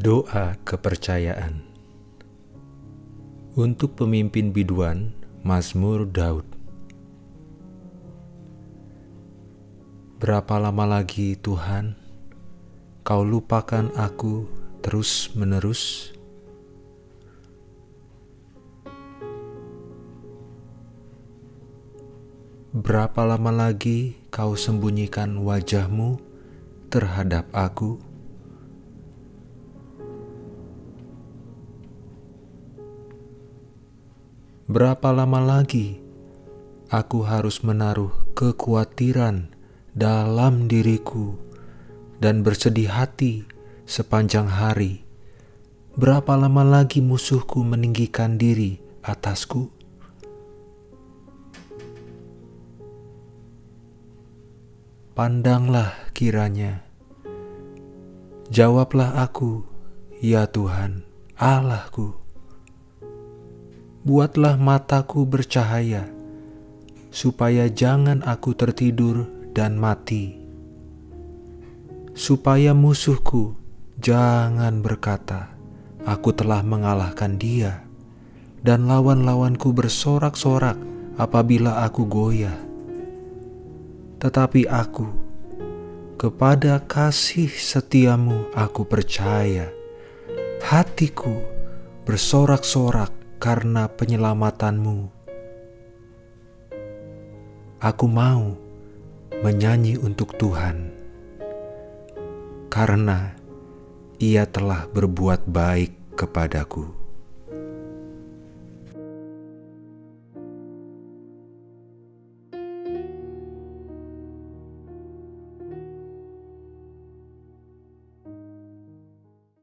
Doa Kepercayaan Untuk pemimpin biduan, Mazmur Daud Berapa lama lagi Tuhan, Kau lupakan aku terus-menerus? Berapa lama lagi Kau sembunyikan wajahmu terhadap aku? Berapa lama lagi aku harus menaruh kekhawatiran dalam diriku dan bersedih hati sepanjang hari? Berapa lama lagi musuhku meninggikan diri atasku? Pandanglah kiranya, jawablah aku, ya Tuhan, Allahku buatlah mataku bercahaya, supaya jangan aku tertidur dan mati, supaya musuhku jangan berkata, "Aku telah mengalahkan dia," dan lawan-lawanku bersorak-sorak apabila aku goyah. Tetapi aku, kepada kasih setiamu aku percaya, hatiku bersorak-sorak karena penyelamatanmu. Aku mau menyanyi untuk Tuhan, karena Ia telah berbuat baik kepadaku.